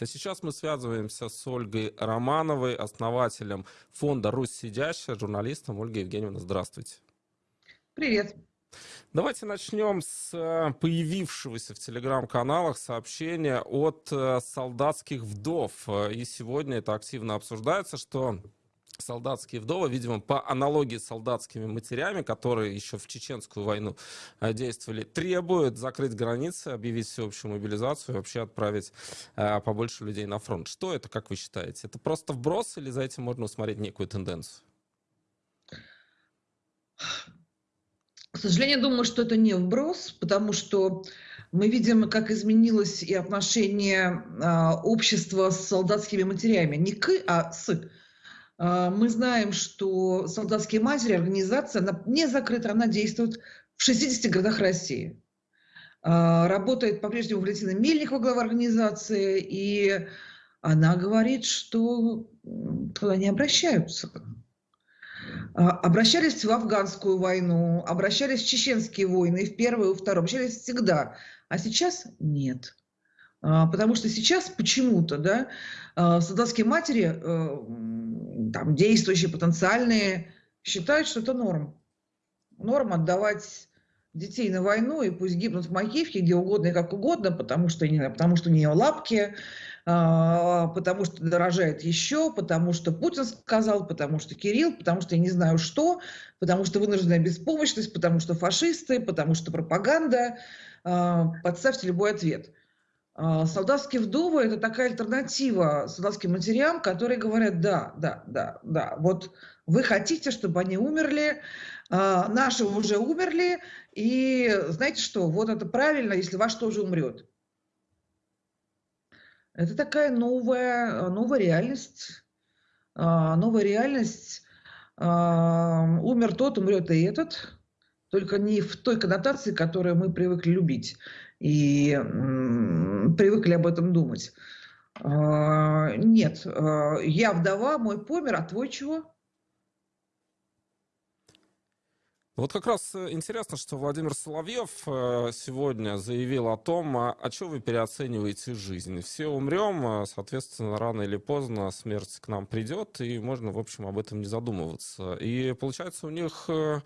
А сейчас мы связываемся с Ольгой Романовой, основателем фонда «Русь сидящая», журналистом. Ольга Евгеньевна, здравствуйте. Привет. Давайте начнем с э, появившегося в телеграм-каналах сообщения от э, солдатских вдов. И сегодня это активно обсуждается, что солдатские вдовы, видимо, по аналогии с солдатскими матерями, которые еще в чеченскую войну э, действовали, требуют закрыть границы, объявить всеобщую мобилизацию и вообще отправить э, побольше людей на фронт. Что это, как вы считаете? Это просто вброс или за этим можно усмотреть некую тенденцию? К сожалению, думаю, что это не вброс, потому что мы видим, как изменилось и отношение э, общества с солдатскими матерями. Не к, а с. А, мы знаем, что солдатские матери, организация, она не закрыта, она действует в 60 городах России. А, работает по-прежнему Валентина Мельникова, глава организации, и она говорит, что туда не обращаются. А, обращались в афганскую войну, обращались в чеченские войны, в первую, и вторую, обращались всегда. А сейчас нет. Потому что сейчас почему-то да, солдатские матери э, там, действующие, потенциальные, считают, что это норм. Норм отдавать детей на войну, и пусть гибнут в Макеевке, где угодно и как угодно, потому что, не, потому что у нее лапки, а, потому что дорожает еще, потому что Путин сказал, потому что Кирилл, потому что я не знаю что, потому что вынужденная беспомощность, потому что фашисты, потому что пропаганда. А, подставьте любой ответ. А, солдатские вдовы – это такая альтернатива солдатским матерям, которые говорят, да, да, да, да, вот вы хотите, чтобы они умерли, а, наши уже умерли, и знаете что, вот это правильно, если ваш тоже умрет. Это такая новая, новая реальность, а, новая реальность. Умер тот, умрет и этот, только не в той коннотации, которую мы привыкли любить и привыкли об этом думать. А, нет, а, я вдова, мой помер, а твой чего? Вот как раз э, интересно, что Владимир Соловьев э, сегодня заявил о том, а, а что вы переоцениваете жизнь. Все умрем, соответственно, рано или поздно смерть к нам придет, и можно, в общем, об этом не задумываться. И получается у них э,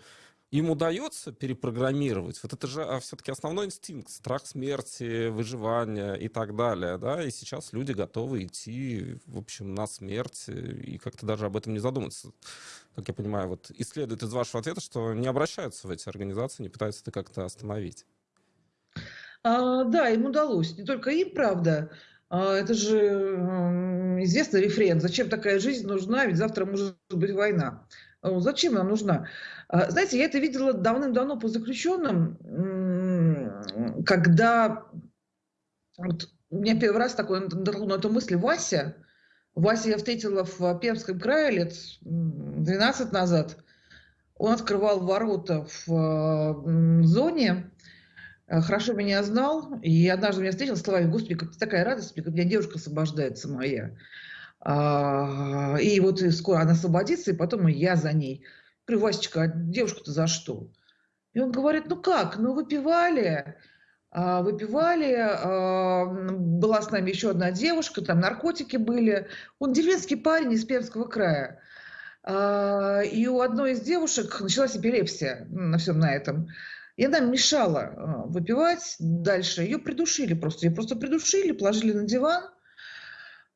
им удается перепрограммировать, вот это же а, все-таки основной инстинкт, страх смерти, выживания и так далее, да, и сейчас люди готовы идти, в общем, на смерть и как-то даже об этом не задуматься. Как я понимаю, вот исследует из вашего ответа, что не обращаются в эти организации, не пытаются это как-то остановить. А, да, им удалось. Не только им, правда. А, это же известный рефрен. Зачем такая жизнь нужна? Ведь завтра может быть война. Зачем она нужна? А, знаете, я это видела давным-давно по заключенным, когда вот, у меня первый раз такой на эту мысль Вася. Вася я встретила в Пермском крае лет 12 назад. Он открывал ворота в зоне, э, хорошо меня знал, и однажды меня встретил словами, господи, как такая радость, как у меня девушка освобождается моя. А, и вот скоро она освободится, и потом я за ней. Говорю, Васечка, а девушка-то за что? И он говорит, ну как, ну выпивали, а, выпивали, а, была с нами еще одна девушка, там наркотики были. Он деревенский парень из Пермского края. И у одной из девушек началась эпилепсия на всем на этом. И она мешала выпивать дальше. Ее придушили просто. Ее просто придушили, положили на диван –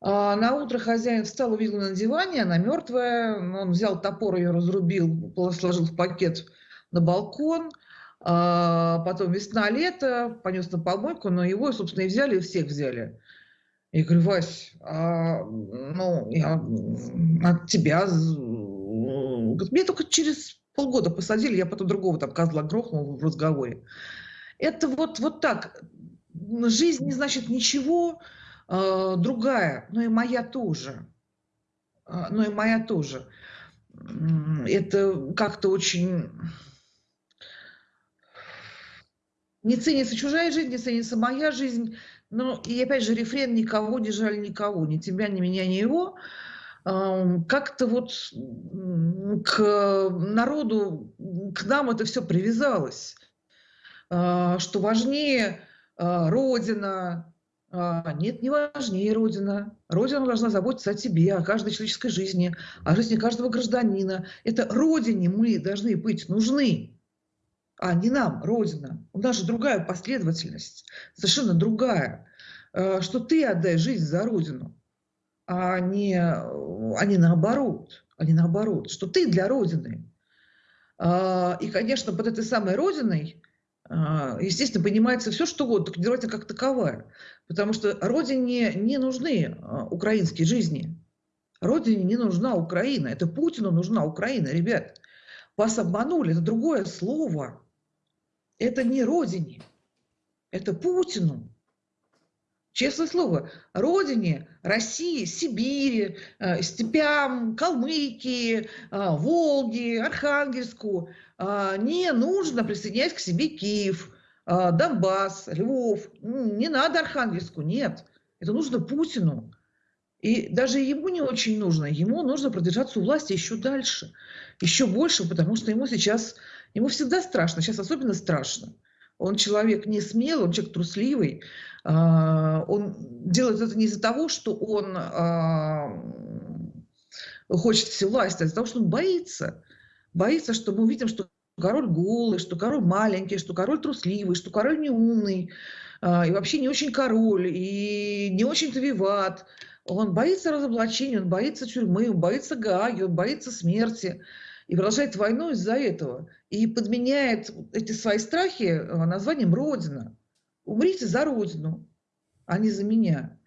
на утро хозяин встал, увидел на диване, она мертвая. Он взял топор, ее разрубил, сложил в пакет на балкон. А потом весна-лето, понес на помойку, но его, собственно, и взяли, и всех взяли. Я говорю, Вась, а, ну, я от тебя... Мне только через полгода посадили, я потом другого там козла грохнул в разговоре. Это вот, вот так. Жизнь не значит ничего, другая, но и моя тоже. Э, но и моя тоже. Это как-то очень... Не ценится чужая жизнь, не ценится моя жизнь. Ну, и опять же, рефрен «никого не жаль никого», ни тебя, ни меня, ни его. Как-то вот к народу, к нам это все привязалось. Что важнее Родина, А, нет, не важнее Родина. Родина должна заботиться о тебе, о каждой человеческой жизни, о жизни каждого гражданина. Это Родине мы должны быть нужны, а не нам, Родина. У нас же другая последовательность, совершенно другая. А, что ты отдай жизнь за Родину, а не, а не наоборот. А не наоборот. Что ты для Родины. А, и, конечно, под этой самой Родиной естественно, понимается все, что угодно, только Родина как таковая. Потому что Родине не нужны а, украинские жизни. Родине не нужна Украина. Это Путину нужна Украина, ребят. Вас обманули, это другое слово. Это не Родине, это Путину. Честное слово, родине, России, Сибири, э, степям, Калмыкии, э, Волги, Архангельску не нужно присоединять к себе Киев, Донбасс, Львов. Не надо Архангельску, нет. Это нужно Путину. И даже ему не очень нужно. Ему нужно продержаться у власти еще дальше, еще больше, потому что ему сейчас, ему всегда страшно, сейчас особенно страшно. Он человек не смелый, он человек трусливый. А, он делает это не из-за того, что он а, хочет власти, а из-за того, что он боится. Боится, что мы увидим, что король голый, что король маленький, что король трусливый, что король неумный, и вообще не очень король, и не очень-то виват. Он боится разоблачения, он боится тюрьмы, он боится Гааги, он боится смерти и продолжает войну из-за этого. И подменяет эти свои страхи э, названием «Родина». Умрите за Родину, а не за меня.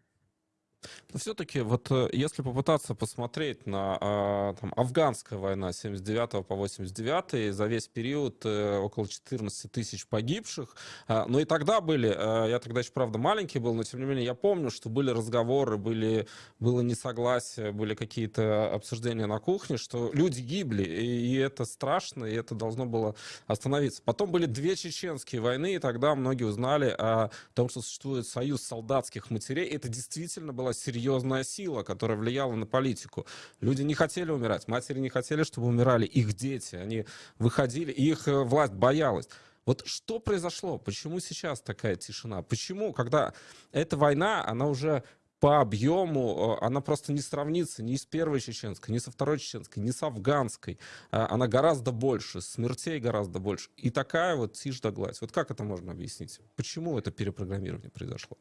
Но все-таки вот э, если попытаться посмотреть на а, там, афганская война 79 по 89 за весь период э, около 14 тысяч погибших, а, но и тогда были, э, я тогда еще правда маленький был, но тем не менее я помню, что были разговоры, были, было несогласие, были какие-то обсуждения на кухне, что люди гибли, и, и это страшно, и это должно было остановиться. Потом были две чеченские войны, и тогда многие узнали о том, что существует союз солдатских матерей. Это действительно была серьезная сила, которая влияла на политику. Люди не хотели умирать, матери не хотели, чтобы умирали их дети. Они выходили, их э, власть боялась. Вот что произошло? Почему сейчас такая тишина? Почему, когда эта война, она уже по объему, э, она просто не сравнится ни с первой чеченской, ни со второй чеченской, ни с афганской. А, она гораздо больше, смертей гораздо больше. И такая вот тишь да гладь. Вот как это можно объяснить? Почему это перепрограммирование произошло?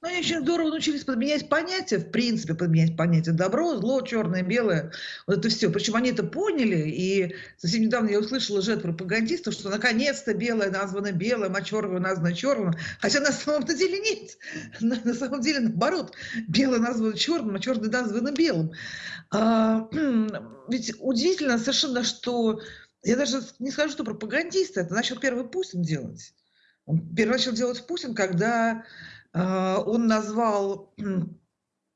Ну, они очень здорово научились подменять понятия, в принципе, подменять понятия добро, зло, черное, белое, вот это все. Причем они это поняли, и совсем недавно я услышала же от пропагандистов, что наконец-то белое названо белым, а черное названо черным, хотя на самом деле нет. На, на самом деле, наоборот, белое названо черным, а черное названо белым. А, ведь удивительно совершенно, что я даже не скажу, что пропагандисты, это начал первый Путин делать. Он первый начал делать Путин, когда он назвал,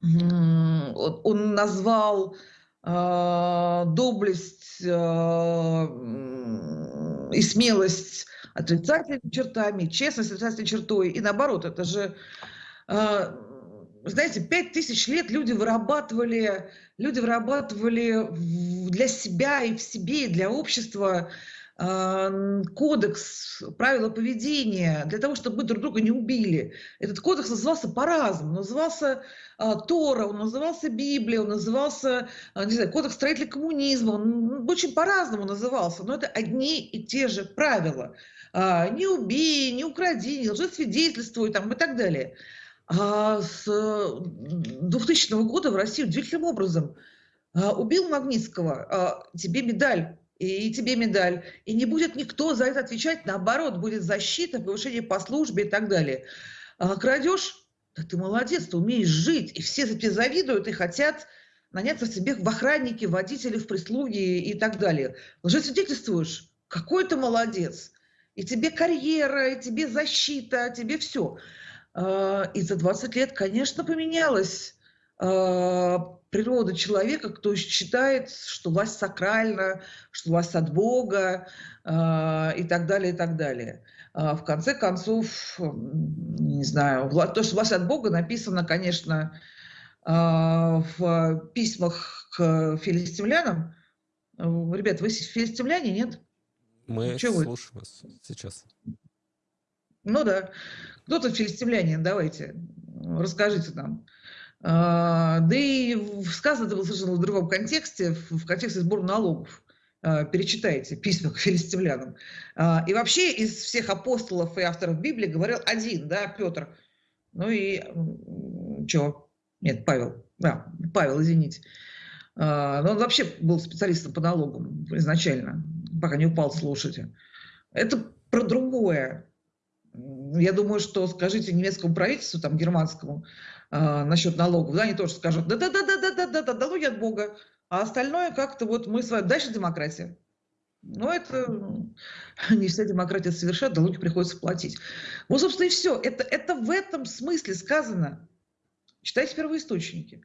он назвал а, доблесть а, и смелость отрицательными чертами, честность отрицательной чертой. И наоборот, это же, знаете, пять тысяч лет люди вырабатывали, люди вырабатывали для себя и в себе, и для общества кодекс, правила поведения, для того, чтобы мы друг друга не убили. Этот кодекс назывался по-разному. Назывался а, Тора, он назывался Библия, он назывался, а, не знаю, кодекс строителя коммунизма. Он очень по-разному назывался, но это одни и те же правила. А, не убей, не укради, не лжесвидетельствуй там, и так далее. А с 2000 года в России удивительным образом убил Магнитского, тебе медаль и тебе медаль. И не будет никто за это отвечать, наоборот, будет защита, повышение по службе и так далее. А крадешь? Да ты молодец, ты умеешь жить, и все тебе завидуют и хотят наняться себе в охранники, водители, в прислуги и так далее. Лжесвидетельствуешь? Какой ты молодец! И тебе карьера, и тебе защита, тебе все. А, и за 20 лет, конечно, поменялось а, природа человека, кто считает, что власть сакральна, что власть от Бога э, и так далее, и так далее. А в конце концов, не знаю, то, что власть от Бога написано, конечно, э, в письмах к филистимлянам. Ребят, вы филистимляне, нет? Мы Чего слушаем вы? вас сейчас. Ну да. Кто тут филистимляне? Давайте. Расскажите нам. А, да и сказано это было совершенно в другом контексте, в контексте сбора налогов. А, перечитайте письма к филистимлянам. А, и вообще из всех апостолов и авторов Библии говорил один, да, Петр. Ну и что? Нет, Павел. Да, Павел, извините. Но он вообще был специалистом по налогам изначально, пока не упал с лошади. Это про другое. Я думаю, что скажите немецкому правительству, там, германскому, э, насчет налогов, да, они тоже скажут, да-да-да-да-да-да-да, налоги от Бога, а остальное как-то вот мы с вами, дальше демократия. Но это не вся демократия совершает, налоги приходится платить. Вот, собственно, и все. Это, это в этом смысле сказано. Читайте первоисточники.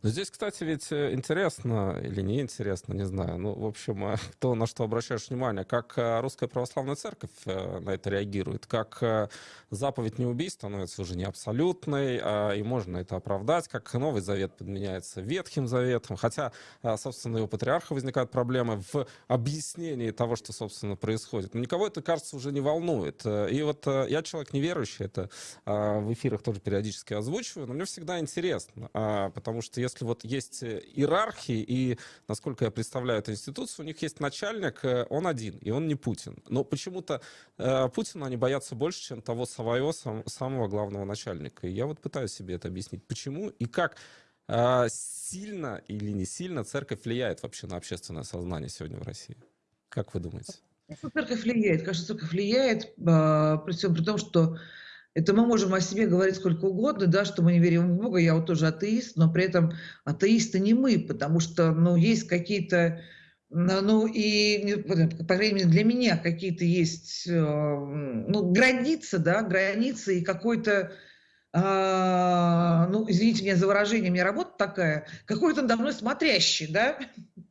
Но здесь, кстати, ведь э, интересно или не интересно, не знаю. Ну, в общем, э, то, на что обращаешь внимание, как э, Русская Православная Церковь на это реагирует, как заповедь не убийств становится уже не абсолютной, а, и можно это оправдать, как Новый Завет подменяется Ветхим Заветом, хотя, собственно, и у патриарха возникают проблемы в объяснении того, что, собственно, происходит. Но никого это, кажется, уже не волнует. И вот я человек неверующий, это в эфирах тоже периодически озвучиваю, но мне всегда интересно, потому что если вот есть э, иерархии, и, насколько я представляю эту институцию, у них есть начальник, э, он один, и он не Путин. Но почему-то э, Путина они боятся больше, чем того своего сам, самого главного начальника. И я вот пытаюсь себе это объяснить, почему и как э, сильно или не сильно церковь влияет вообще на общественное сознание сегодня в России. Как вы думаете? Церковь влияет, кажется, церковь влияет, а, при всем при том, что это мы можем о себе говорить сколько угодно, да, что мы не верим в Бога, я вот тоже атеист, но при этом атеисты не мы, потому что, ну, есть какие-то, ну, и, по крайней мере, для меня какие-то есть, э, ну, границы, да, границы и какой-то, а, ну, извините меня за выражение, у меня работа такая, какой-то надо мной смотрящий, да,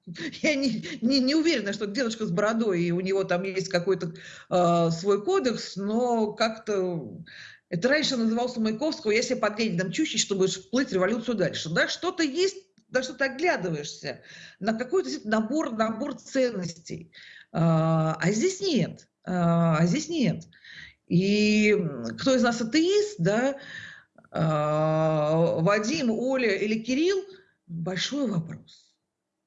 я не, не, не уверена, что дедушка с бородой, и у него там есть какой-то э, свой кодекс, но как-то это раньше назывался Маяковского «Я себе под Лениным чущий, чтобы вплыть революцию дальше». Да, что-то есть, да что ты оглядываешься на какой-то набор, набор ценностей. А, а здесь нет. А, а здесь нет. И кто из нас атеист, да, а, Вадим, Оля или Кирилл, большой вопрос.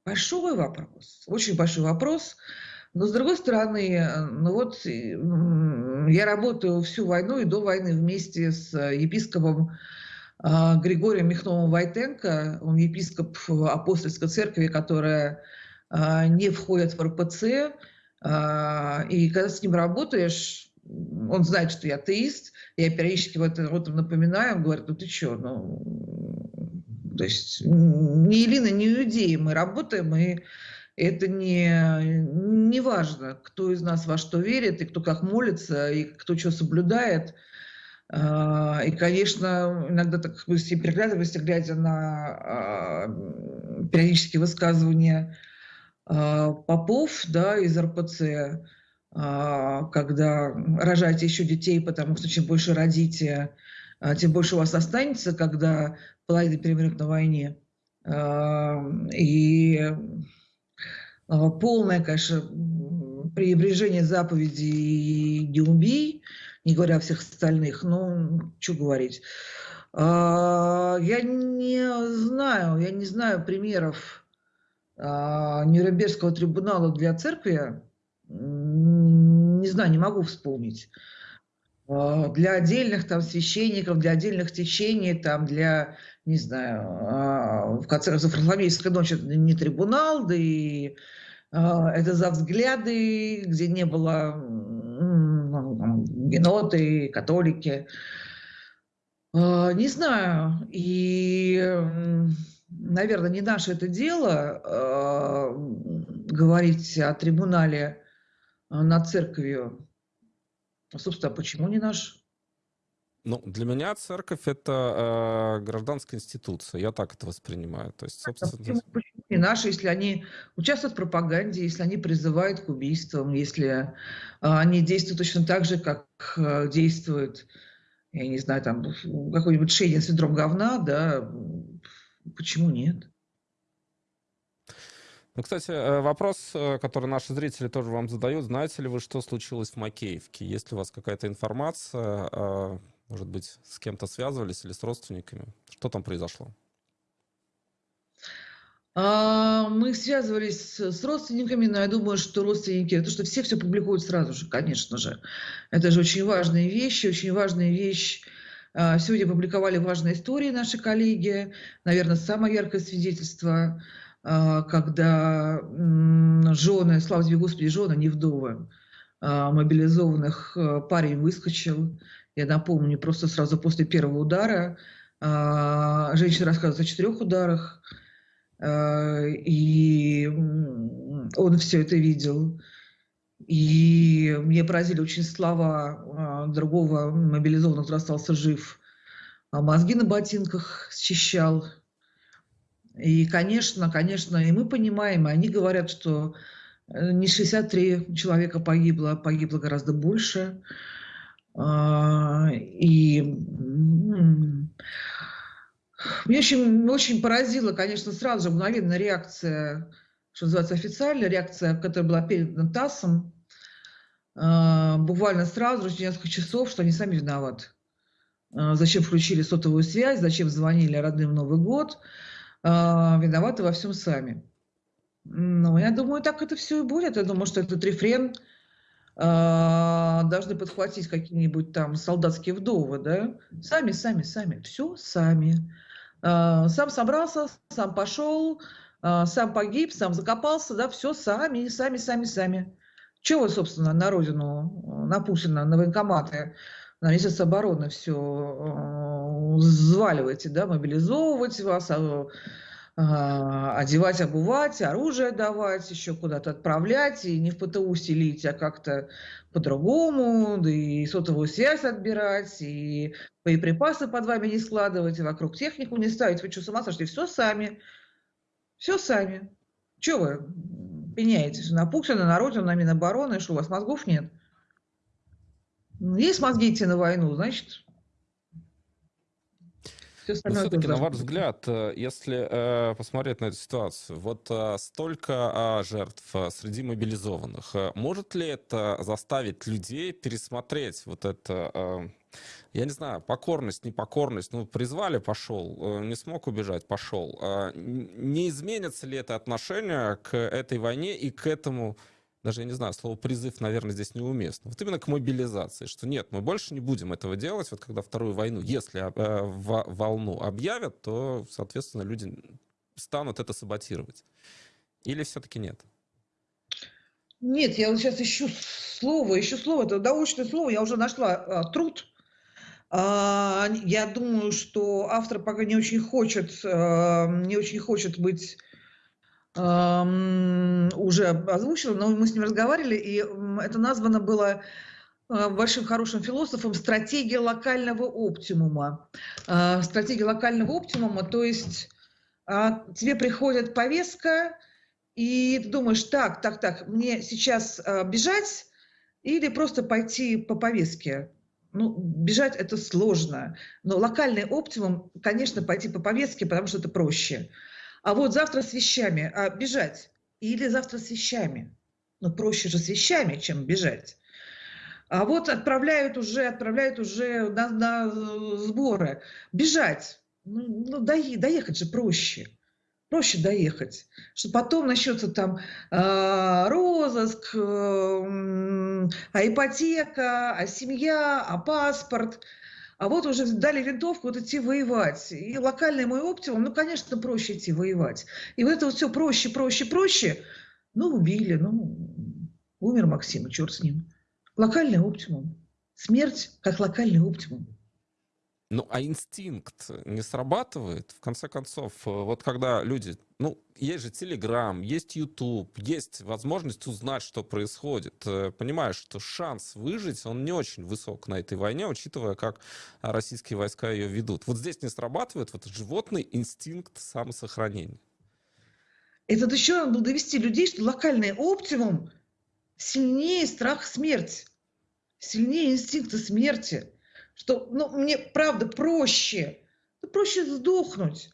Большой вопрос. Очень большой вопрос. Но с другой стороны, э, ну вот я работаю всю войну и до войны вместе с епископом а, Григорием Михновым Войтенко. Он епископ апостольской церкви, которая а, не входит в РПЦ. А, и когда с ним работаешь, он знает, что я атеист, я периодически в этом, в этом напоминаю, он говорит, ну ты что, ну, то есть ни Илина, ни Иудеи мы работаем, и это не, не важно, кто из нас во что верит, и кто как молится, и кто что соблюдает. А, и, конечно, иногда так с приглядываемся, глядя на а, периодические высказывания а, попов да, из РПЦ, когда рожаете еще детей, потому что чем больше родите, тем больше у вас останется, когда половина перемрет на войне. И полное, конечно, пренебрежение заповеди «не убей», не говоря о всех остальных, ну, что говорить. А, я не знаю, я не знаю примеров а, Нюрнбергского трибунала для церкви, не знаю, не могу вспомнить. Для отдельных там священников, для отдельных течений, там для, не знаю, в конце концов, Варфоломеевская ночь это не трибунал, да и а, это за взгляды, где не было ну, геноты, католики. А, не знаю. И, наверное, не наше это дело говорить о трибунале над церковью. Собственно, почему не наш? Ну, для меня церковь это э, гражданская институция. Я так это воспринимаю. То есть, собственно... Почему, почему не наши, если они участвуют в пропаганде, если они призывают к убийствам, если э, они действуют точно так же, как э, действует, я не знаю, там какой-нибудь Шейдин синдром говна, да, почему нет? Ну, кстати, э, вопрос, э, который наши зрители тоже вам задают. Знаете ли вы, что случилось в Макеевке? Есть ли у вас какая-то информация? Может быть, с кем-то связывались или с родственниками? Что там произошло? А, мы связывались с родственниками, но я думаю, что родственники, то что все все публикуют сразу же, конечно же. Это же очень важные вещи, очень важная вещь. А, сегодня публиковали важные истории наши коллеги. Наверное, самое яркое свидетельство, когда жены, слава тебе Господи, жены, не вдовы, мобилизованных парень выскочил. Я напомню, просто сразу после первого удара. Женщина рассказывает о четырех ударах и он все это видел. И мне поразили очень слова а, другого мобилизованного, который остался жив. А мозги на ботинках счищал. И, конечно, конечно, и мы понимаем, и они говорят, что э, не 63 человека погибло, а погибло гораздо больше. А, и мне очень, очень поразила, конечно, сразу же мгновенная реакция, что называется, официальная реакция, которая была передана ТАССом, э, буквально сразу же, несколько часов, что они сами виноваты. Зачем включили сотовую связь, зачем звонили родным в Новый год, виноваты во всем сами. Ну, я думаю, так это все и будет. Я думаю, что этот рефрен должны подхватить какие-нибудь там солдатские вдовы, да? Сами, сами, сами. Все сами. А, сам собрался, сам пошел, а, сам погиб, сам закопался, да, все сами, сами, сами, сами. Чего вы, собственно, на родину, на Путина, на военкоматы, на Министерство обороны все а, взваливаете, да, мобилизовывать вас, одевать, обувать, оружие давать, еще куда-то отправлять, и не в ПТУ селить, а как-то по-другому, да и сотовую связь отбирать, и боеприпасы под вами не складывать, и вокруг технику не ставить. Вы что, с ума сошли? Все сами. Все сами. Че вы пеняетесь на Путина, на Родину, на Минобороны? Что, у вас мозгов нет? Есть мозги идти на войну, значит, все-таки, на ваш взгляд, э, если э, посмотреть на эту ситуацию, вот э, столько э, жертв среди мобилизованных, э, может ли это заставить людей пересмотреть вот это, э, я не знаю, покорность, непокорность, ну, призвали, пошел, не смог убежать, пошел. Э, не изменится ли это отношение к этой войне и к этому даже, я не знаю, слово призыв, наверное, здесь неуместно. Вот именно к мобилизации, что нет, мы больше не будем этого делать, вот когда вторую войну, если э, в, волну объявят, то, соответственно, люди станут это саботировать. Или все-таки нет? Нет, я вот сейчас ищу слово, ищу слово, это научное слово, я уже нашла а, труд. А, я думаю, что автор пока не очень хочет, а, не очень хочет быть уже озвучила, но мы с ним разговаривали, и это названо было э, большим хорошим философом стратегия локального оптимума. Э, стратегия локального оптимума, то есть а, тебе приходит повестка, и ты думаешь, так, так, так, мне сейчас бежать или просто пойти по повестке? Ну, бежать это сложно, но локальный оптимум, конечно, пойти по повестке, потому что это проще. А вот завтра с вещами а, бежать или завтра с вещами. Ну, проще же с вещами, чем бежать. А вот отправляют уже, отправляют уже на, на сборы. Бежать. Ну, ну доехать же проще. Проще доехать. Что потом начнется там э, розыск, э, а ипотека, а семья, а паспорт – а вот уже дали винтовку, вот идти воевать. И локальный мой оптимум, ну, конечно, проще идти воевать. И вот это вот все проще, проще, проще. Ну, убили, ну, умер Максим, черт с ним. Локальный оптимум. Смерть как локальный оптимум. Ну, а инстинкт не срабатывает? В конце концов, э, вот когда люди... Ну, есть же Телеграм, есть YouTube, есть возможность узнать, что происходит. Э, понимаешь, что шанс выжить, он не очень высок на этой войне, учитывая, как российские войска ее ведут. Вот здесь не срабатывает вот животный инстинкт самосохранения. Это еще надо было довести людей, что локальный оптимум сильнее страх смерти, сильнее инстинкта смерти что ну, мне правда проще, ну, проще сдохнуть,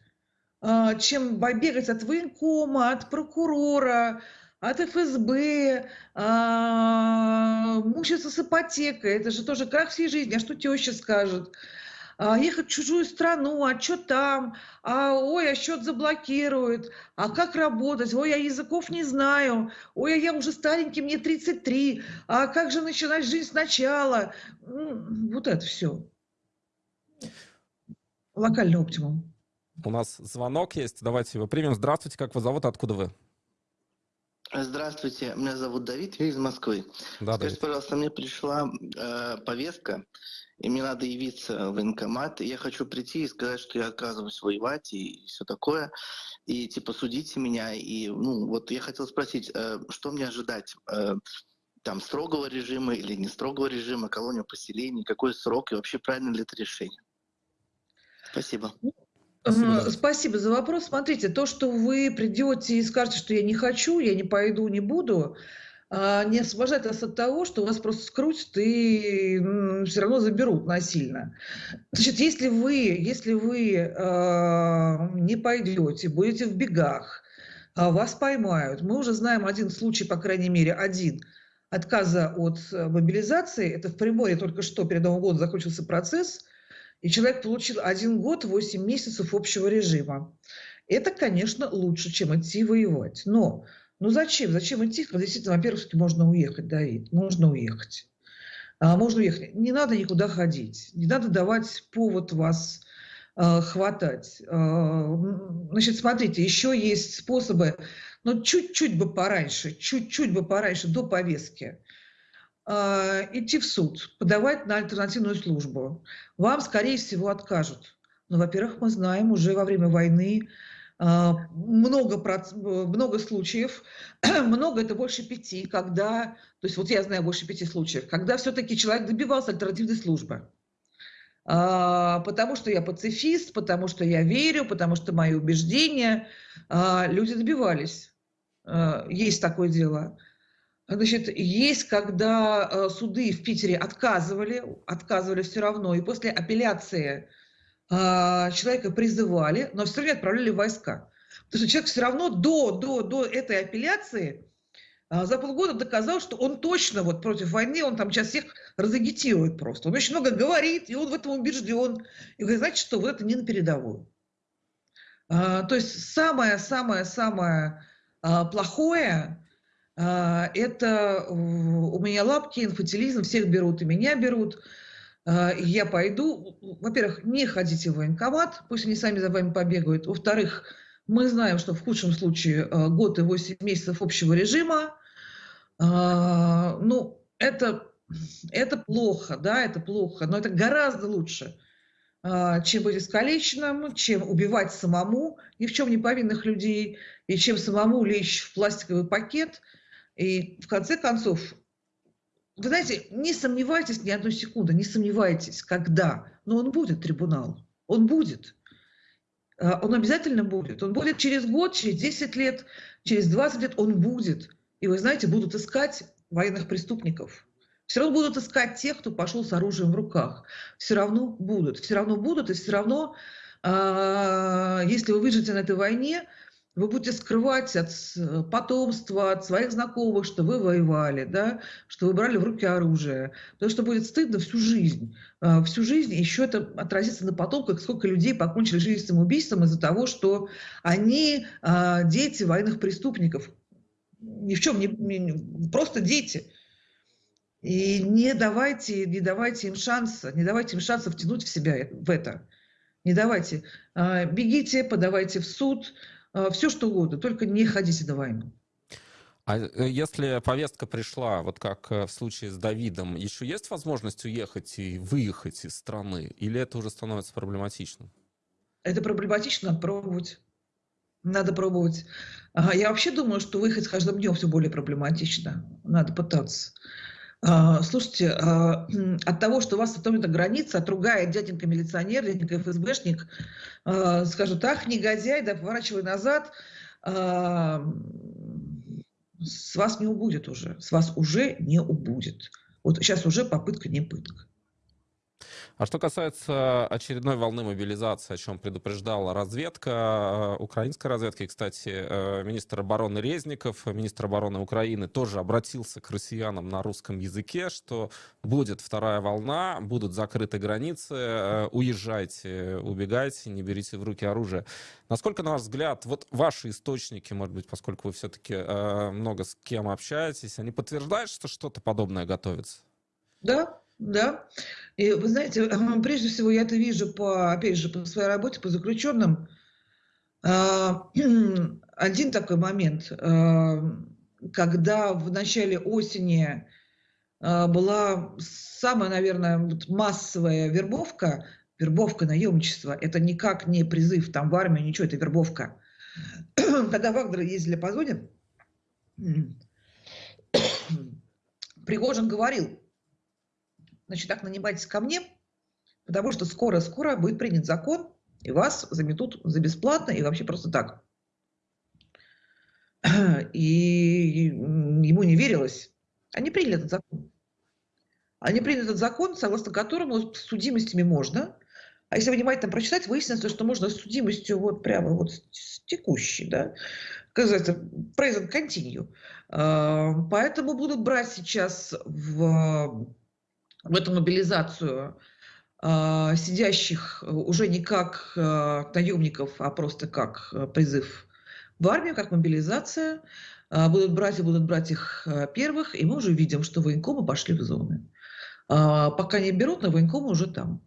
а, чем бегать от военкома, от прокурора, от ФСБ, а, мучиться с ипотекой. Это же тоже крах всей жизни. А что теща скажет? А, ехать в чужую страну, а что там, а ой, а счет заблокируют, а как работать, ой, я языков не знаю, ой, а я уже старенький, мне 33, а как же начинать жизнь сначала? Вот это все. Локальный оптимум. У нас звонок есть, давайте его примем. Здравствуйте, как вас зовут, откуда вы? Здравствуйте, меня зовут Давид, я из Москвы. Да, Скажите, Давид. пожалуйста, мне пришла э, повестка, и мне надо явиться в военкомат, и я хочу прийти и сказать, что я отказываюсь воевать и все такое, и типа судите меня, и ну вот я хотел спросить, э, что мне ожидать? Э, там строгого режима или не строгого режима, колония поселений, какой срок и вообще правильно ли это решение? Спасибо. Спасибо. За вопрос. Смотрите, то, что вы придете и скажете, что я не хочу, я не пойду, не буду, а, не освобождает вас от того, что вас просто скрутят и все равно заберут насильно. Значит, если вы, если вы э, не пойдете, будете в бегах, э, вас поймают. Мы уже знаем один случай, по крайней мере, один отказа от мобилизации. Это в Приморье только что перед Новым годом закончился процесс – и человек получил один год, 8 месяцев общего режима. Это, конечно, лучше, чем идти воевать. Но ну зачем? Зачем идти, когда действительно, во-первых, можно уехать, Давид, можно уехать. А, можно уехать. Не надо никуда ходить, не надо давать повод вас а, хватать. А, значит, смотрите, еще есть способы, но чуть-чуть бы пораньше, чуть-чуть бы пораньше, до повестки. А, идти в суд, подавать на альтернативную службу. Вам, скорее всего, откажут. Но, во-первых, мы знаем уже во время войны а, много, много случаев, много это больше пяти, когда, то есть вот я знаю больше пяти случаев, когда все-таки человек добивался альтернативной службы. А, потому что я пацифист, потому что я верю, потому что мои убеждения, люди добивались. Есть такое дело. Значит, есть, когда э, суды в Питере отказывали, отказывали все равно, и после апелляции э, человека призывали, но все равно отправляли войска. Потому что человек все равно до, до, до этой апелляции э, за полгода доказал, что он точно вот против войны, он там сейчас всех разагитирует просто. Он очень много говорит, и он в этом убежден. И говорит, знаете что, вот это не на передовую. То есть самое-самое-самое плохое, а, это у меня лапки, инфантилизм, всех берут и меня берут. А, я пойду. Во-первых, не ходите в военкомат, пусть они сами за вами побегают. Во-вторых, мы знаем, что в худшем случае а, год и 8 месяцев общего режима. Ну, это, это плохо, да, это плохо, но это гораздо лучше, чем быть искалеченным, чем убивать самому ни в чем не повинных людей, и чем самому лечь в пластиковый пакет – и в конце концов, вы знаете, не сомневайтесь ни одной секунды, не сомневайтесь, когда, но он будет, трибунал, он будет. А, он обязательно будет. Он будет через год, через 10 лет, через 20 лет, он будет. И вы знаете, будут искать военных преступников. Все равно будут искать тех, кто пошел с оружием в руках. Все равно будут. Все равно будут. И все равно, а, если вы выживете на этой войне, вы будете скрывать от потомства, от своих знакомых, что вы воевали, да, что вы брали в руки оружие. Потому что будет стыдно всю жизнь. А, всю жизнь еще это отразится на потомках, сколько людей покончили жизнь самоубийством из-за того, что они а, дети военных преступников. Ни в чем не... Просто дети. И не давайте, не давайте им шанса, не давайте им шанса втянуть в себя в это. Не давайте. А, бегите, подавайте в суд, Э, все что угодно, только не ходите на войну. А э, если повестка пришла, вот как э, в случае с Давидом, еще есть возможность уехать и выехать из страны? Или это уже становится проблематичным? Это проблематично, надо пробовать. Надо пробовать. Я вообще думаю, что выехать с каждым днем все более проблематично. Надо пытаться. А, слушайте, а, от того, что вас остановит граница, отругает дяденька-милиционер, дяденька ФСБшник, а, скажут, ах, негодяй, да поворачивай назад, с вас не убудет уже, с вас уже не убудет. Вот сейчас уже попытка не пытка. А что касается очередной волны мобилизации, о чем предупреждала разведка, э, украинская разведка, и, кстати, э, министр обороны Резников, министр обороны Украины тоже обратился к россиянам на русском языке, что будет вторая волна, будут закрыты границы, э, уезжайте, убегайте, не берите в руки оружие. Насколько, на ваш взгляд, вот ваши источники, может быть, поскольку вы все-таки много с кем общаетесь, они подтверждают, что что-то подобное готовится? Да, да. И вы знаете, прежде всего я это вижу по, опять же, по своей работе, по заключенным. А, один такой момент, а, когда в начале осени а, была самая, наверное, массовая вербовка, вербовка, наемничество, это никак не призыв там в армию, ничего, это вербовка. Когда Вагнеры ездили по зоне, Пригожин говорил, значит, так нанимайтесь ко мне, потому что скоро-скоро будет принят закон, и вас заметут за бесплатно и вообще просто так. И ему не верилось. Они приняли этот закон. Они приняли этот закон, согласно которому с судимостями можно. А если внимательно прочитать, выяснится, что можно с судимостью вот прямо вот с текущей, да, как называется, present continue. А, поэтому будут брать сейчас в в эту мобилизацию а, сидящих уже не как а, наемников, а просто как а, призыв в армию, как мобилизация. Будут брать и будут брать их первых, и мы уже видим, что военкомы пошли в зоны. Пока не берут, но военкомы уже там.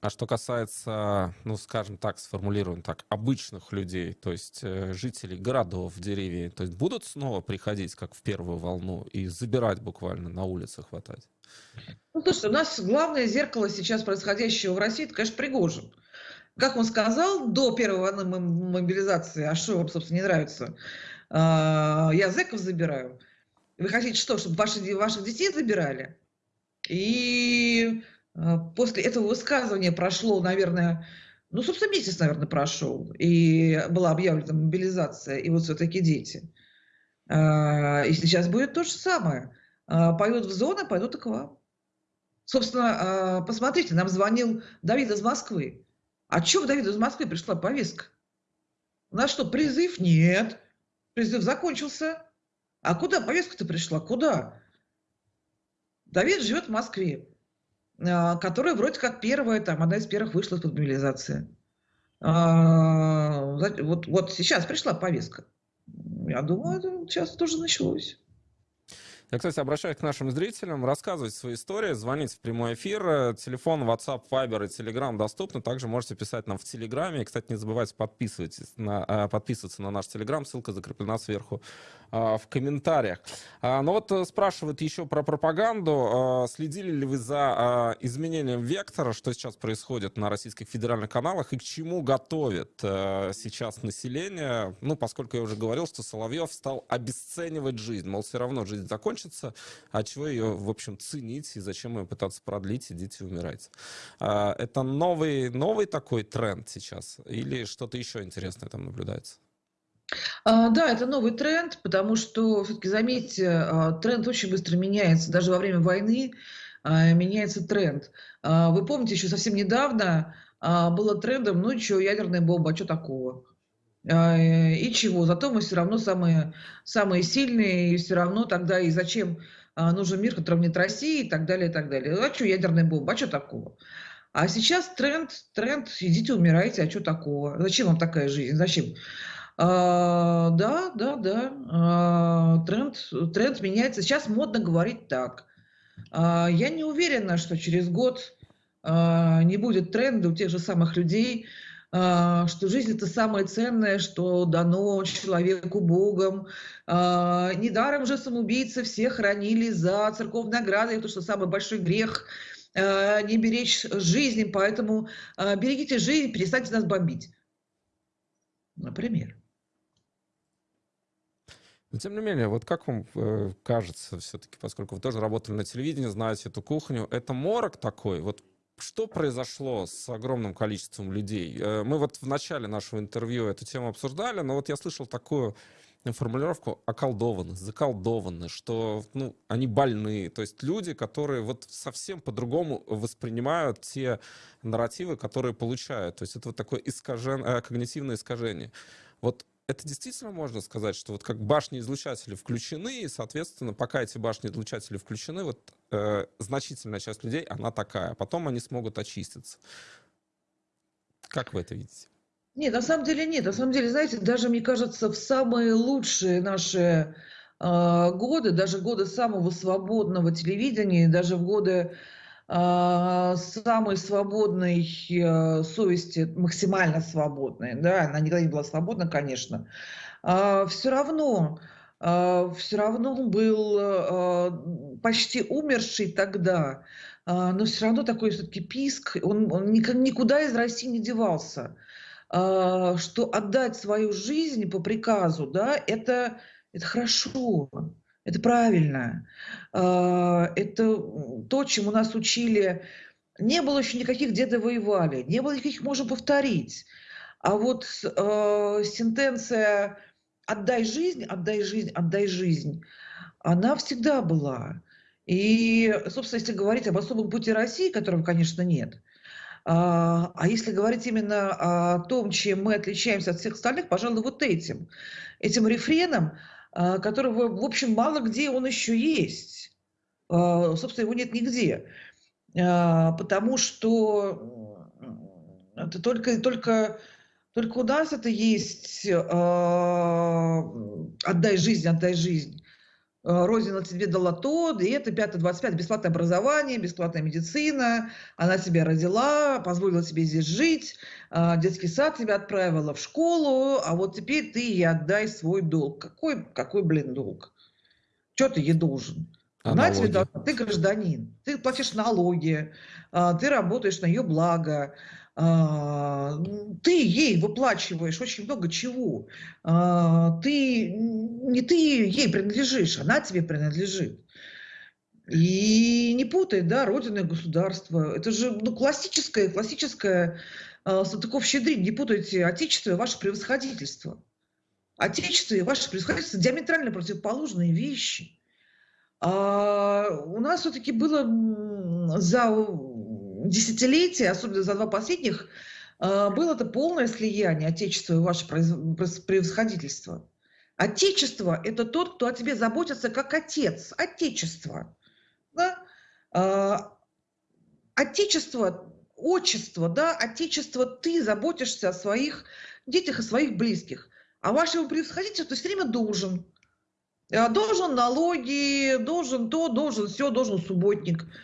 А что касается, ну, скажем так, сформулируем так, обычных людей, то есть э, жителей городов, деревень, то есть будут снова приходить, как в первую волну, и забирать буквально на улице хватать? Ну, слушайте, у нас главное зеркало сейчас происходящего в России, это, конечно, Пригожин. Как он сказал, до первой волны мобилизации, а что вам, собственно, не нравится, а, я зэков забираю. Вы хотите что, чтобы ваши, ваших детей забирали? И после этого высказывания прошло, наверное, ну, собственно, месяц, наверное, прошел, и была объявлена мобилизация, и вот все-таки дети. А, и сейчас будет то же самое. А, пойдут в зоны, пойдут и к вам. Собственно, посмотрите, нам звонил Давид из Москвы. А что в Давиду из Москвы пришла повестка? У нас что, призыв? Нет. Призыв закончился. А куда повестка-то пришла? Куда? Давид живет в Москве. А, которая вроде как первая, там, одна из первых вышла из мобилизации. А, вот, вот сейчас пришла повестка. Я думаю, сейчас тоже началось. Я, кстати, обращаюсь к нашим зрителям. Рассказывайте свои истории, звоните в прямой эфир. Телефон, WhatsApp, Viber и Telegram доступны. Также можете писать нам в Телеграме. Кстати, не забывайте подписывайтесь на, а, подписываться на наш Телеграм. Ссылка закреплена сверху а, в комментариях. А, но вот э, спрашивают еще про пропаганду. Следили ли вы за изменением вектора, что сейчас происходит на российских федеральных каналах и к чему готовит э, сейчас население? Ну, поскольку я уже говорил, что Соловьев стал обесценивать жизнь. Мол, все равно жизнь закончится закончится, а чего ее, в общем, ценить и зачем ее пытаться продлить, идите умирайте. А, это новый, новый такой тренд сейчас или что-то еще интересное там наблюдается? А, да, это новый тренд, потому что, все-таки заметьте, а, тренд очень быстро меняется. Даже во время войны меняется тренд. Вы помните, еще совсем недавно было трендом, ну что, ядерная бомба, а что такого? Э, и чего? Зато мы все равно самые, самые сильные, и все равно тогда и зачем а, нужен мир, который нет России и так далее, и так далее. А что ядерная бомба? А что такого? А сейчас тренд, тренд, идите умирайте, а что такого? Зачем вам такая жизнь? Зачем? А, да, да, да. А, тренд, тренд меняется. Сейчас модно говорить так. А, я не уверена, что через год а, не будет тренда у тех же самых людей, а, что жизнь это самое ценное, что дано человеку Богом. А, недаром же самоубийцы все хранили за церковной наградой, это что самый большой грех а, не беречь жизни, поэтому берегите жизнь, перестаньте нас бомбить. Например. Но тем не менее, вот как вам э, кажется, все-таки, поскольку вы тоже работали на телевидении, знаете эту кухню, это морок такой, вот что произошло с огромным количеством людей? Э, мы вот в начале нашего интервью эту тему обсуждали, но вот я слышал такую формулировку околдованы, заколдованы, что ну, они больные. То есть люди, которые вот совсем по-другому воспринимают те нарративы, которые получают. То есть это вот такое искажен... Э, когнитивное искажение. Вот это действительно можно сказать, что вот как башни-излучатели включены, и, соответственно, пока эти башни-излучатели включены, вот э, значительная часть людей, она такая. Потом они смогут очиститься. Как вы это видите? Нет, на самом деле нет. На самом деле, знаете, даже, мне кажется, в самые лучшие наши э, годы, даже годы самого свободного телевидения, даже в годы самой свободной э, совести, максимально свободной, да, она никогда не была свободна, конечно, э, все равно, э, все равно был почти умерший тогда, но все равно такой все-таки писк, он, он никуда из России не девался. А, что отдать свою жизнь по приказу, да, это, это хорошо, это правильно. А, это то, чему нас учили. Не было еще никаких «деды воевали», не было никаких «можно повторить». А вот э, сентенция «отдай жизнь, отдай жизнь, отдай жизнь», она всегда была. И, собственно, если говорить об особом пути России, которого, конечно, нет, а, а если говорить именно о том, чем мы отличаемся от всех остальных, пожалуй, вот этим. Этим рефреном, которого, в общем, мало где он еще есть. А, собственно, его нет нигде. Потому что это только, только, только у нас это есть «отдай жизнь, отдай жизнь». Э, Родина тебе дала то, и это 5-25, бесплатное образование, бесплатная медицина, она тебя родила, позволила тебе здесь жить, э, детский сад тебя отправила в школу, а вот теперь ты ей отдай свой долг. Какой, какой блин, долг? Что ты ей должен? Она тебе дала, ты гражданин, ты платишь налоги, э, ты работаешь на ее благо, ты ей выплачиваешь очень много чего. А, ты, не ты ей принадлежишь, она тебе принадлежит. И не путай, да, родина и государство. Это же ну, классическое, классическое э, Салтыков-Щедрин. Не путайте отечество и ваше превосходительство. Отечество и ваше превосходительство диаметрально противоположные вещи. А у нас все-таки было за десятилетия, особенно за два последних, а, было это полное слияние Отечества и ваше превосходительство. Отечество – это тот, кто о тебе заботится как отец. Отечество. Да? А, отечество, отчество, да, отечество, ты заботишься о своих детях, о своих близких. А вашему превосходительству ты все время должен. А, должен налоги, должен то, должен все, должен субботник –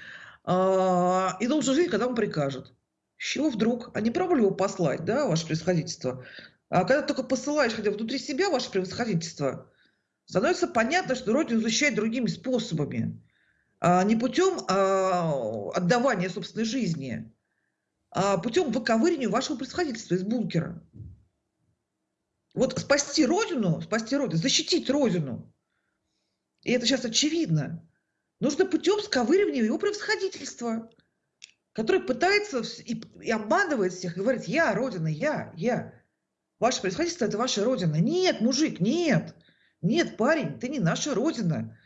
и должен жить, когда он прикажет. С чего вдруг? А не пробовали его послать, да, ваше превосходительство? А когда только посылаешь, хотя внутри себя ваше превосходительство, становится понятно, что Родину защищать другими способами. А не путем а, отдавания собственной жизни, а путем выковыривания вашего происходительства из бункера. Вот спасти Родину, спасти Родину, защитить Родину, и это сейчас очевидно, Нужно путем сковыривания его превосходительства, который пытается и, и обманывает всех, и говорит, я Родина, я, я. Ваше происходительство – это ваша Родина. Нет, мужик, нет. Нет, парень, ты не наша Родина.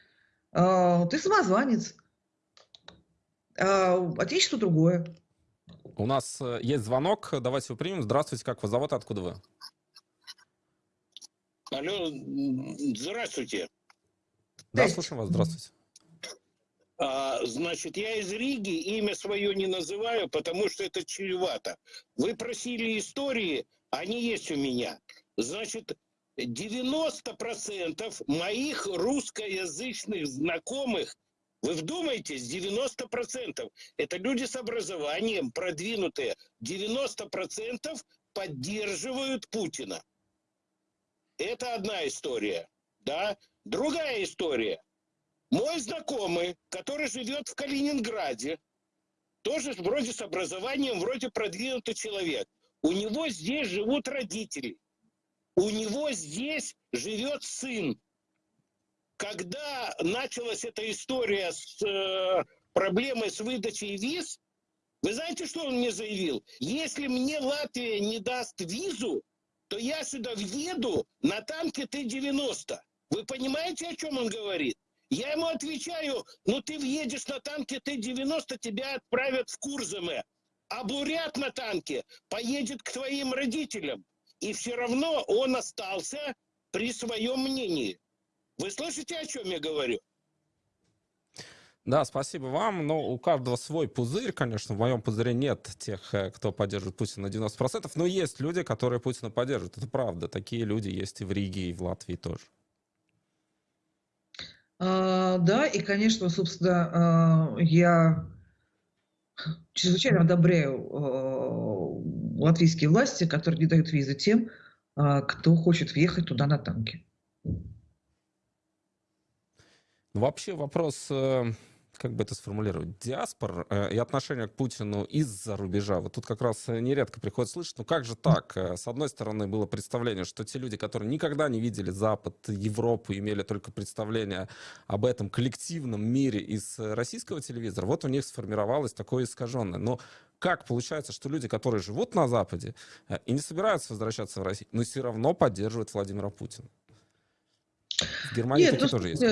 А, ты самозванец. А, отечество другое. У нас э, есть звонок, давайте его примем. Здравствуйте, как вас зовут, откуда вы? Алло, здравствуйте. Да, слушаем вас, здравствуйте. А, значит, я из Риги, имя свое не называю, потому что это чревато. Вы просили истории, они есть у меня. Значит, 90% моих русскоязычных знакомых, вы вдумайтесь, 90%, это люди с образованием, продвинутые, 90% поддерживают Путина. Это одна история, да. Другая история. Мой знакомый, который живет в Калининграде, тоже вроде с образованием, вроде продвинутый человек. У него здесь живут родители. У него здесь живет сын. Когда началась эта история с э, проблемой с выдачей виз, вы знаете, что он мне заявил? Если мне Латвия не даст визу, то я сюда въеду на танке Т-90. Вы понимаете, о чем он говорит? Я ему отвечаю, ну ты въедешь на танке Т-90, тебя отправят в Курзаме. А бурят на танке поедет к твоим родителям. И все равно он остался при своем мнении. Вы слышите, о чем я говорю? Да, спасибо вам. Но у каждого свой пузырь, конечно. В моем пузыре нет тех, э, кто поддерживает Путина на 90%, но есть люди, которые Путина поддерживают. Это правда. Такие люди есть и в Риге, и в Латвии тоже. А, да, и, конечно, собственно, а, я чрезвычайно одобряю а, латвийские власти, которые не дают визы тем, кто хочет въехать туда на танке. Вообще вопрос э, как бы это сформулировать, диаспор э, и отношение к Путину из-за рубежа. Вот тут как раз э, нередко приходит слышать, ну как же так? Э, с одной стороны, было представление, что те люди, которые никогда не видели Запад, Европу, имели только представление об этом коллективном мире из российского телевизора, вот у них сформировалось такое искаженное. Но как получается, что люди, которые живут на Западе и не собираются возвращаться в Россию, но все равно поддерживают Владимира Путина? В Германии Нет, такие тоже есть.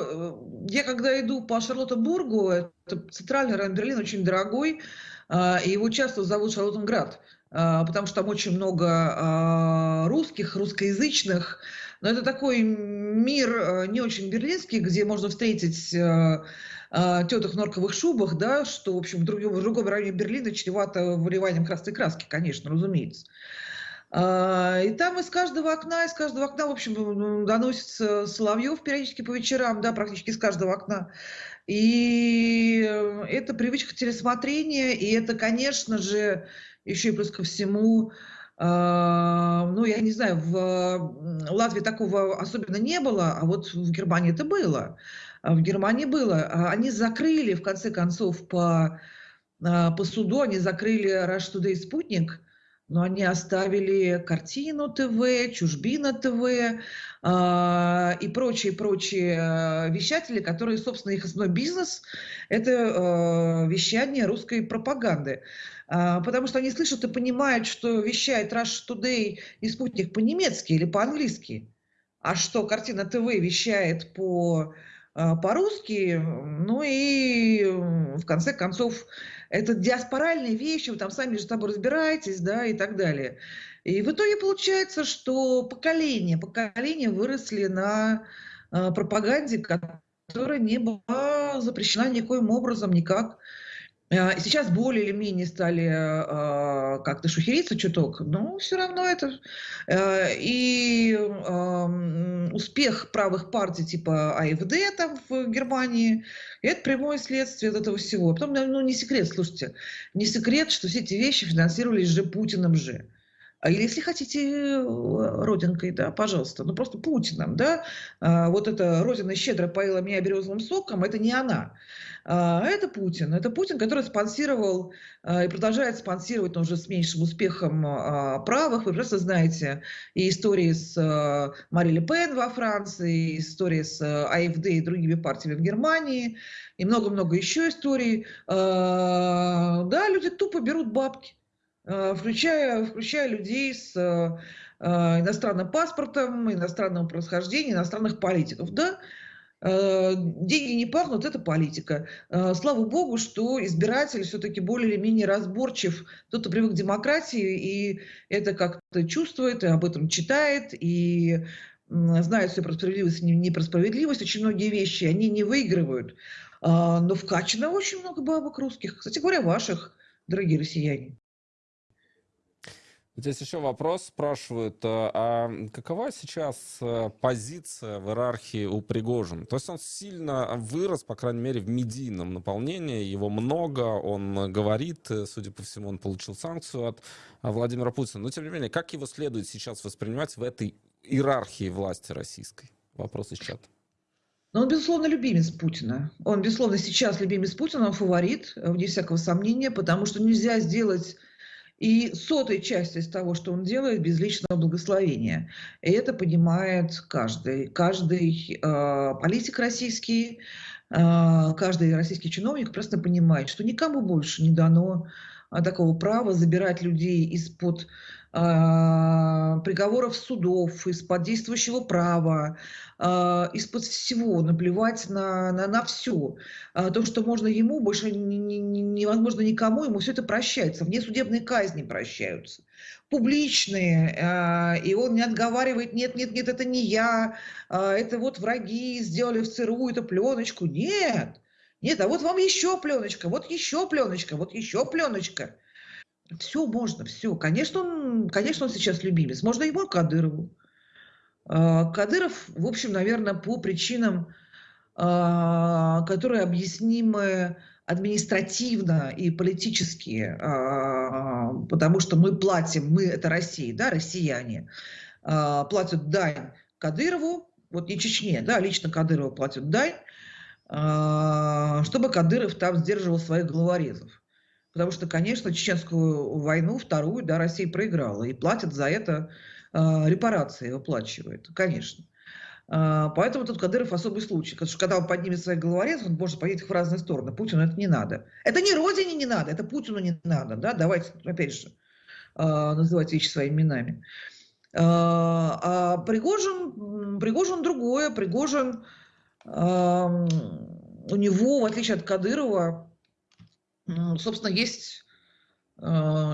Э, я когда иду по Шарлоттенбургу, это центральный район Берлина, очень дорогой, а, и его часто зовут Шарлоттенград, а, потому что там очень много а, русских, русскоязычных, но это такой мир не очень берлинский, где можно встретить теток в норковых шубах, да, что, в общем, в другом, в другом районе Берлина чревато выливанием красной краски, конечно, разумеется. А, и там из каждого окна, из каждого окна, в общем, доносится Соловьев периодически по вечерам, да, практически из каждого окна. И это привычка телесмотрения, и это, конечно же, еще и плюс ко всему, а, ну, я не знаю, в Латвии такого особенно не было, а вот в Германии это было. А в Германии было. Они закрыли, в конце концов, по, по суду, они закрыли Rush Today спутник, но они оставили картину ТВ, чужбина ТВ э, и прочие-прочие э, вещатели, которые, собственно, их основной бизнес – это э, вещание русской пропаганды. Потому что они слышат и понимают, что вещает Rush Today и спутник по-немецки или по-английски, а что картина ТВ вещает по по-русски, ну и в конце концов это диаспоральные вещи, вы там сами же с тобой разбираетесь, да, и так далее. И в итоге получается, что поколения, поколения выросли на э, пропаганде, которая не была запрещена никоим образом, никак. А, сейчас более или менее стали а, как-то шухериться чуток, но все равно это... Э, и успех правых партий типа АФД там в Германии, это прямое следствие этого всего. Потом, ну не секрет, слушайте, не секрет, что все эти вещи финансировались же Путиным же. А если хотите родинкой, да, пожалуйста, ну просто Путиным, да, вот эта родина щедро поила меня березовым соком, это не она. А, это Путин. Это Путин, который спонсировал а, и продолжает спонсировать, но уже с меньшим успехом правых. Вы просто знаете и истории с Мари Ле Пен во Франции, и истории с АФД и другими партиями в Германии, и много-много еще историй. Да, люди тупо берут бабки. Включая, включая людей с э, иностранным паспортом, иностранного происхождения, иностранных политиков. Да, деньги не пахнут, это политика. Слава богу, что избиратель все-таки более или менее разборчив. Кто-то привык к демократии и это как-то чувствует, и об этом читает, и знает все про справедливость и не про справедливость. Очень многие вещи они не выигрывают. Но вкачано очень много бабок русских. Кстати говоря, ваших, дорогие россияне. Здесь еще вопрос спрашивают, а, а какова сейчас э, позиция в иерархии у Пригожина? То есть он сильно вырос, по крайней мере, в медийном наполнении, его много, он говорит, э, судя по всему, он получил санкцию от Владимира Путина. Но, тем не менее, как его следует сейчас воспринимать в этой иерархии власти российской? Вопрос из чата. Но он, безусловно, любимец Путина. Он, безусловно, сейчас любимец Путина, он фаворит, вне всякого сомнения, потому что нельзя сделать и сотой части из того, что он делает, без личного благословения. И это понимает каждый. Каждый э, политик российский, э, каждый российский чиновник просто понимает, что никому больше не дано такого права забирать людей из-под а, приговоров судов, из-под действующего права, а, из-под всего, наплевать на, на, на все. А, то, что можно ему, больше не, не, невозможно никому, ему все это прощается. Вне судебные казни прощаются. Публичные, и он не отговаривает, нет, нет, нет, это не я, это вот враги сделали в ЦРУ эту пленочку. Нет, нет, а вот вам еще пленочка, вот еще пленочка, вот еще пленочка. Все можно, все. Конечно, он, конечно, он сейчас любимец. Можно ему Кадырову. А, Кадыров, в общем, наверное, по причинам, а, которые объяснимы административно и политически, а, потому что мы платим, мы это Россия, да, россияне, платят дань Кадырову, вот не Чечне, да, лично Кадырову платят дань, чтобы Кадыров там сдерживал своих головорезов. Потому что, конечно, чеченскую войну, вторую, да, Россия проиграла. И платят за это э, репарации, выплачивает, конечно. Э, поэтому тут Кадыров особый случай. Потому что когда он поднимет свои головорезы, он может пойти в разные стороны. Путину это не надо. Это не Родине не надо, это Путину не надо. Да? Давайте, опять же, э, называть вещи своими именами. Э, а Пригожин, Пригожин другое. Пригожин, э, у него, в отличие от Кадырова, собственно, есть э,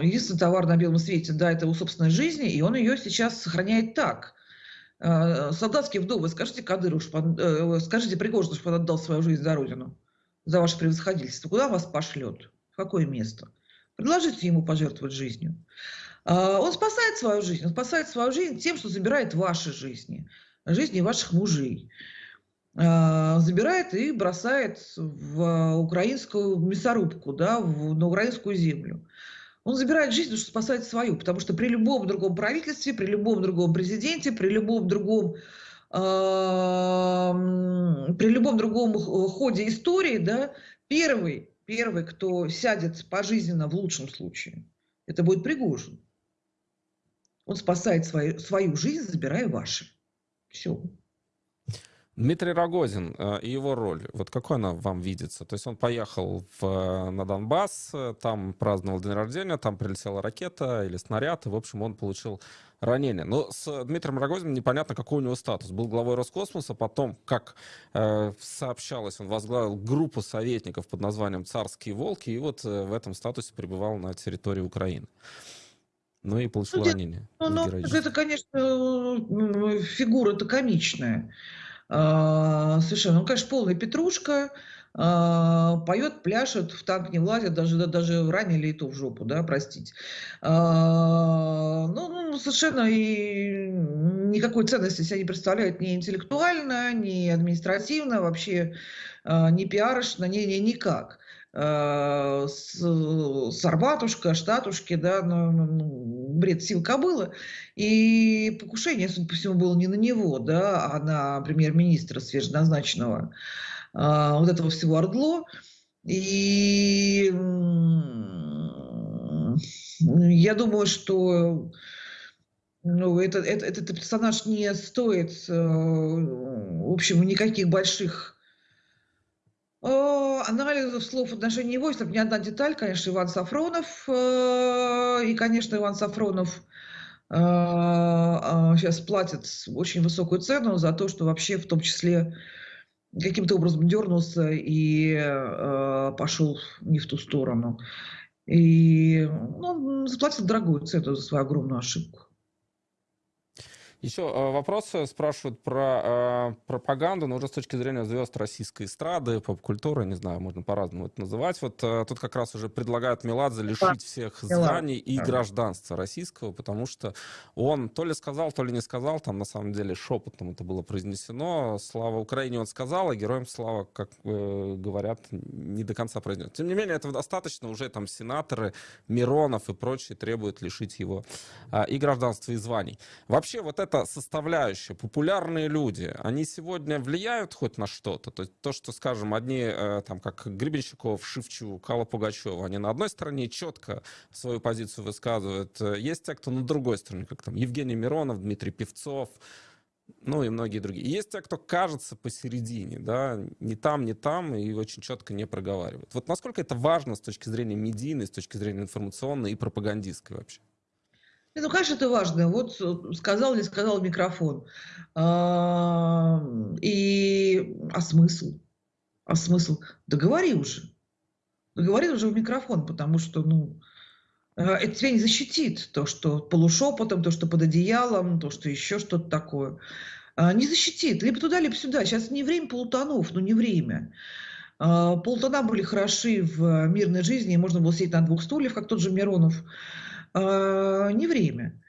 единственный товар на белом свете, да, это его собственная жизнь, и он ее сейчас сохраняет так. Э, солдатские вдовы, скажите Кадыру, э, скажите Пригожину, что он отдал свою жизнь за Родину, за ваше превосходительство. Куда вас пошлет? В какое место? Предложите ему пожертвовать жизнью. Он спасает свою жизнь. Он спасает свою жизнь тем, что забирает ваши жизни, жизни ваших мужей. А, забирает и бросает в украинскую мясорубку, да, в, на украинскую землю. Он забирает жизнь, потому что спасает свою, потому что при любом другом правительстве, при любом другом президенте, при любом другом э, при любом другом ходе истории, да, первый, первый, кто сядет пожизненно в лучшем случае, это будет Пригожин. Он спасает свою, свою жизнь, забирая ваши. Все. Дмитрий Рогозин э, и его роль, вот какой она вам видится? То есть он поехал в, э, на Донбасс, э, там праздновал день рождения, там прилетела ракета или снаряд, и, в общем, он получил ранение. Но с Дмитрием Рогозиным непонятно, какой у него статус. Был главой Роскосмоса, потом, как э, сообщалось, он возглавил группу советников под названием «Царские волки», и вот э, в этом статусе пребывал на территории Украины. Ну и получил ну, ранение. Ну, ну, это, конечно, фигура-то комичная. А, совершенно. Ну, конечно, полная петрушка, а, поет, пляшет, в танк не влазит, даже, даже ранили и то в жопу, да, простите. А, ну, ну, совершенно и никакой ценности себя не представляет ни интеллектуально, ни административно, вообще ни пиарочно, ни, ни, никак. Э, Штатушки, да, ну, ну, ну, бред сил кобылы. И покушение, судя по всему, было не на него, да, а на премьер-министра свеженазначенного а, вот этого всего Ордло. И я думаю, что ну, это, это, этот персонаж не стоит, э, в общем, никаких больших Э, анализов слов в отношении его, если бы не одна деталь, конечно, Иван Сафронов. Э, и, конечно, Иван Сафронов сейчас э, платит очень высокую цену за то, что вообще в том числе каким-то образом дернулся и пошел не в ту сторону. И ну, он заплатил дорогую цену за свою огромную ошибку. Еще э, вопросы спрашивают про э, пропаганду, но уже с точки зрения звезд российской эстрады, поп-культуры, не знаю, можно по-разному это называть. Вот э, тут как раз уже предлагают Меладзе лишить всех званий и гражданства российского, потому что он то ли сказал, то ли не сказал, там на самом деле шепотом это было произнесено. Слава Украине он сказал, а героям слава, как э, говорят, не до конца произнес. Тем не менее, этого достаточно, уже там сенаторы, Миронов и прочие требуют лишить его э, и гражданства, и званий. Вообще вот это эта составляющая, популярные люди, они сегодня влияют хоть на что-то? То есть то, что, скажем, одни, э, там, как Гребенщиков, Шевчук, Алла Пугачева, они на одной стороне четко свою позицию высказывают. Есть те, кто на другой стороне, как там Евгений Миронов, Дмитрий Певцов, Ну и многие другие. Есть те, кто кажется посередине, да, не там, не там, и очень четко не проговаривают. Вот насколько это важно с точки зрения медийной, с точки зрения информационной и пропагандистской вообще? Ну, конечно, это важно. Вот э, сказал или сказал микрофон. А, и, а смысл? А смысл? Да говори уже. Да говори уже в микрофон, потому что, ну, э, это тебя не защитит. То, что полушепотом, то, что под одеялом, то, что еще что-то такое. А, не защитит. Либо туда, либо сюда. Сейчас не время полутонов, но не время. А, полтона были хороши в мирной жизни, можно было сидеть на двух стульях, как тот же Миронов. А, не время.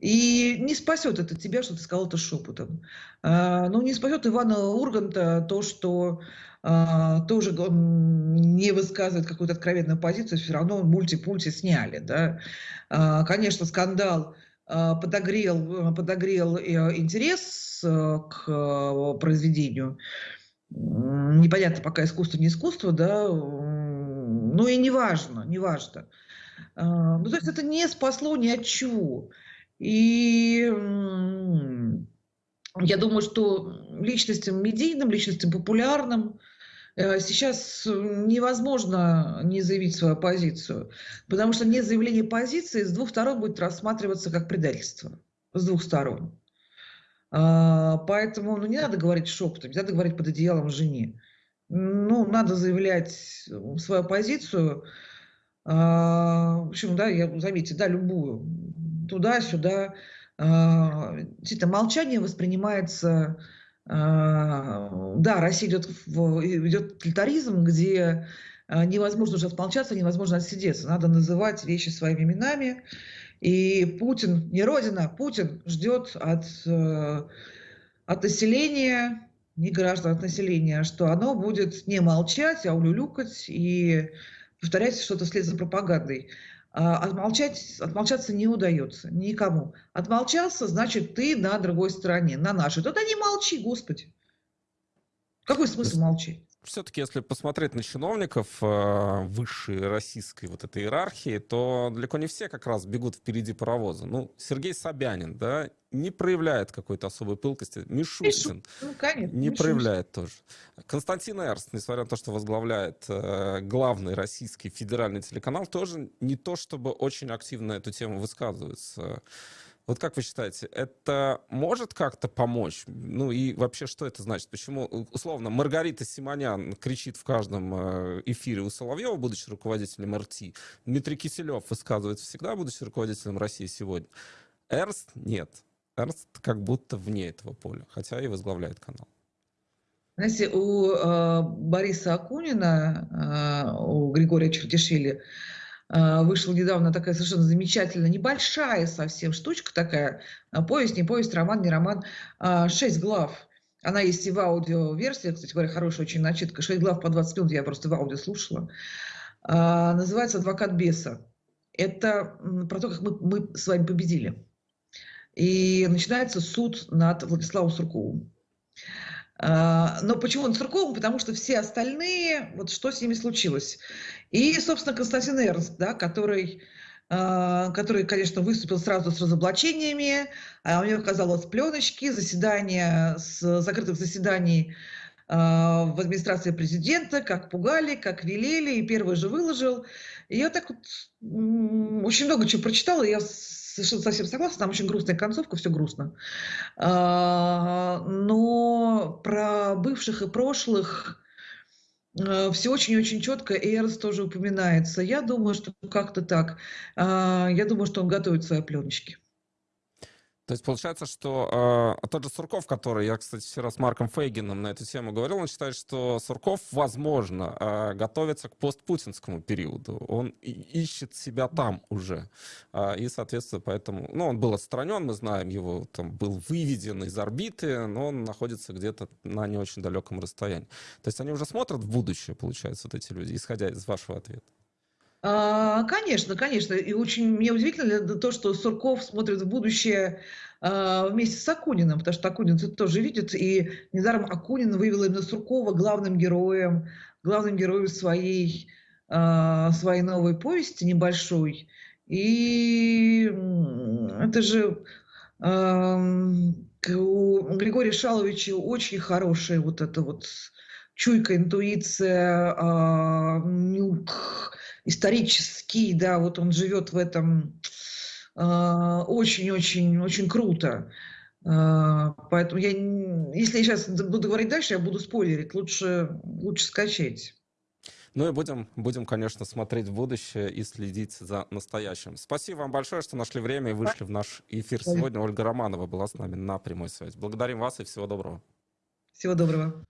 И не спасет это тебя, что ты сказал это шепотом. Ну, не спасет Ивана Урганта то, что тоже не высказывает какую-то откровенную позицию, все равно мульти-пульти сняли. Да? Конечно, скандал подогрел, подогрел э, интерес Э, к э, произведению. Непонятно пока искусство, не искусство, да, ну и неважно, неважно. А, ну, то есть это не спасло ни от чего. И я думаю, что личностям медийным, личностям популярным э, сейчас невозможно не заявить свою позицию, потому что не заявление позиции с двух сторон будет рассматриваться как предательство. С двух сторон. А, поэтому ну, не надо говорить шепотом, не надо говорить под одеялом жене. Ну, надо заявлять свою позицию. А, в общем, да, я, заметьте, да, любую. Туда-сюда. А, действительно, молчание воспринимается... Да, Россия идет, в, идет тоталитаризм, где невозможно уже отмолчаться, невозможно отсидеться. Надо называть вещи своими именами. И Путин, не Родина, Путин ждет от, э, от населения, не граждан, от населения, что оно будет не молчать, а улюлюкать и повторять что-то вслед за пропагандой. А отмолчать, отмолчаться не удается никому. Отмолчался, значит, ты на другой стороне, на нашей. Тогда не молчи, Господи. Какой смысл молчать? Все-таки, если посмотреть на чиновников э, высшей российской вот этой иерархии, то далеко не все как раз бегут впереди паровоза. Ну, Сергей Собянин, да, не проявляет какой-то особой пылкости. Мишустин ну, конечно, не Мишустин. проявляет тоже. Константин Эрст, несмотря на то, что возглавляет э, главный российский федеральный телеканал, тоже не то, чтобы очень активно эту тему высказывается. Вот как вы считаете, это может как-то помочь? Ну и вообще, что это значит? Почему, условно, Маргарита Симонян кричит в каждом э, эфире у Соловьева, будучи руководителем РТ, Дмитрий Киселев высказывается всегда, будучи руководителем России сегодня. Эрст нет. Эрст как будто вне этого поля, хотя и возглавляет канал. Знаете, у э, Бориса Акунина, э, у Григория Чертишвили а, вышла недавно такая совершенно замечательная, небольшая совсем штучка такая, а, повесть, не повесть, роман, не роман, а, шесть глав. Она есть и в аудиоверсии, кстати говоря, хорошая очень начитка, шесть глав по 20 минут, я просто в аудио слушала. Называется «Адвокат беса». Это про то, как мы, мы с вами победили. И начинается суд над Владиславом Сурковым. Но почему он Сурковым? Потому что все остальные, вот что с ними случилось. И, собственно, Константин Эрнст, да, который, э, который, конечно, выступил сразу с разоблачениями, а у него оказалось пленочки, заседания, с закрытых заседаний э, в администрации президента, как пугали, как велели, и первый же выложил. И я так вот очень много чего прочитала, я совершенно совсем согласна, там очень грустная концовка, все грустно. А, но про бывших и прошлых Э, все очень-очень четко, и Эрнст тоже упоминается. Я думаю, что как-то так. А, я думаю, что он готовит свои пленочки. То есть получается, что э, тот же Сурков, который, я, кстати, вчера с Марком Фейгином на эту тему говорил, он считает, что Сурков, возможно, э, готовится к постпутинскому периоду. Он ищет себя там уже. Э, и, соответственно, поэтому... Ну, он был отстранен, мы знаем его, там, был выведен из орбиты, но он находится где-то на не очень далеком расстоянии. То есть они уже смотрят в будущее, получается, вот эти люди, исходя из вашего ответа. А, конечно, конечно. И очень мне удивительно то, что Сурков смотрит в будущее а, вместе с Акуниным, потому что Акунин это тоже видит. И недаром Акунин вывел именно Суркова главным героем, главным героем своей, а, своей новой повести небольшой. И это же у Григория Шаловича очень хорошая вот эта вот чуйка, интуиция, нюх, исторический, да, вот он живет в этом очень-очень-очень а, круто. А, поэтому я, если я сейчас буду говорить дальше, я буду спойлерить. Лучше, лучше скачать. Ну и будем, будем, конечно, смотреть в будущее и следить за настоящим. Спасибо вам большое, что нашли время и вышли в наш эфир сегодня. Ольга Романова была с нами на прямой связи. Благодарим вас и всего доброго. Всего доброго.